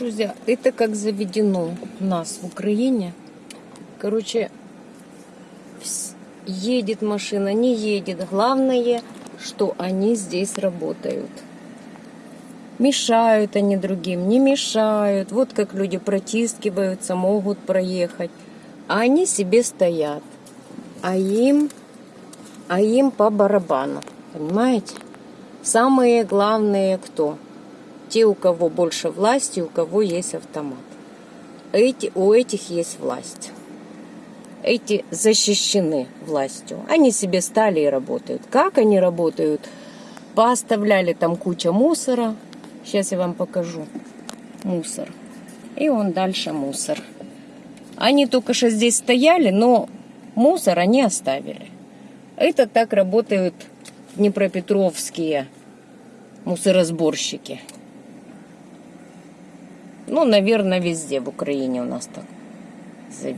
Друзья, это как заведено у нас в Украине. Короче, едет машина, не едет. Главное, что они здесь работают. Мешают они другим, не мешают. Вот как люди протискиваются, могут проехать. А они себе стоят. А им, а им по барабану. Понимаете? Самые главные кто? Те, у кого больше власти, у кого есть автомат. Эти, у этих есть власть. Эти защищены властью. Они себе стали и работают. Как они работают? Поставляли там куча мусора. Сейчас я вам покажу. Мусор. И он дальше мусор. Они только что здесь стояли, но мусор они оставили. Это так работают днепропетровские мусоросборщики. Ну, наверное, везде в Украине у нас так.